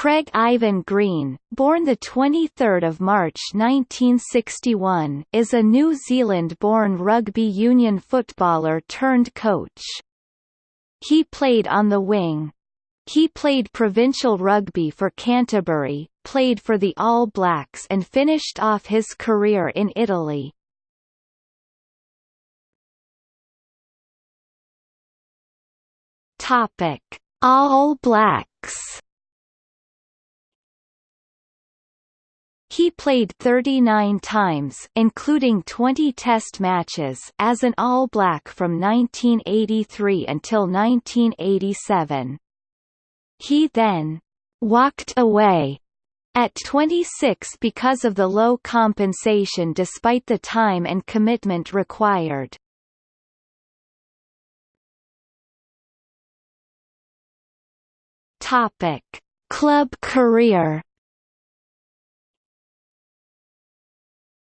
Craig Ivan Green, born 23 March 1961 is a New Zealand-born rugby union footballer turned coach. He played on the wing. He played provincial rugby for Canterbury, played for the All Blacks and finished off his career in Italy. Topic: All Blacks He played 39 times including 20 test matches as an All Black from 1983 until 1987. He then «walked away» at 26 because of the low compensation despite the time and commitment required. Club career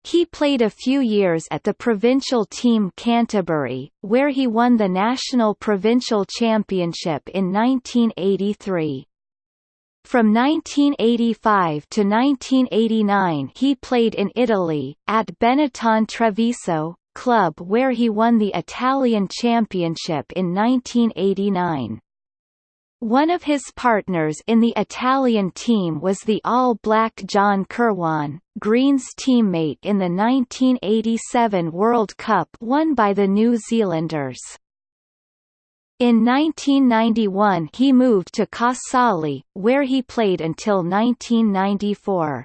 He played a few years at the provincial team Canterbury, where he won the National Provincial Championship in 1983. From 1985 to 1989 he played in Italy, at Benetton Treviso, club where he won the Italian Championship in 1989. One of his partners in the Italian team was the All-Black John Kirwan, Green's teammate in the 1987 World Cup won by the New Zealanders. In 1991 he moved to Casale, where he played until 1994.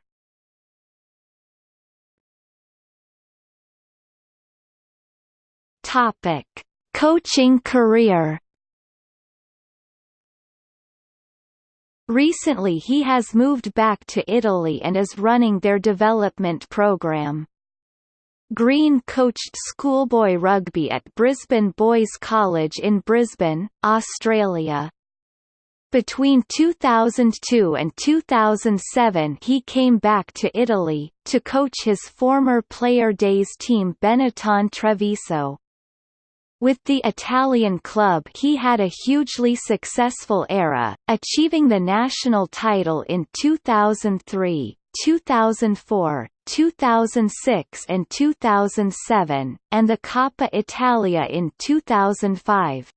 Topic: Coaching career Recently he has moved back to Italy and is running their development program. Green coached schoolboy rugby at Brisbane Boys College in Brisbane, Australia. Between 2002 and 2007 he came back to Italy, to coach his former Player Days team Benetton Treviso. With the Italian club he had a hugely successful era, achieving the national title in 2003, 2004, 2006 and 2007, and the Coppa Italia in 2005.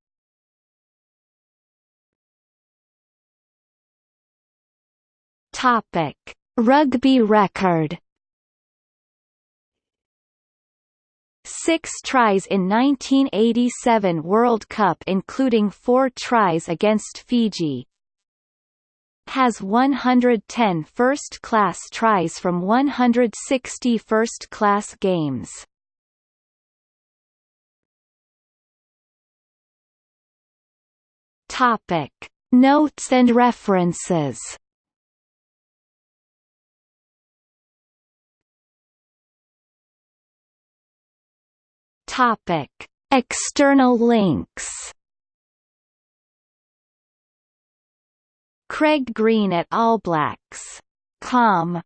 Topic: Rugby record six tries in 1987 World Cup including four tries against Fiji. Has 110 first-class tries from 160 first-class games. Topic: Notes and references. Topic: External links. Craig Green at All Blacks. Com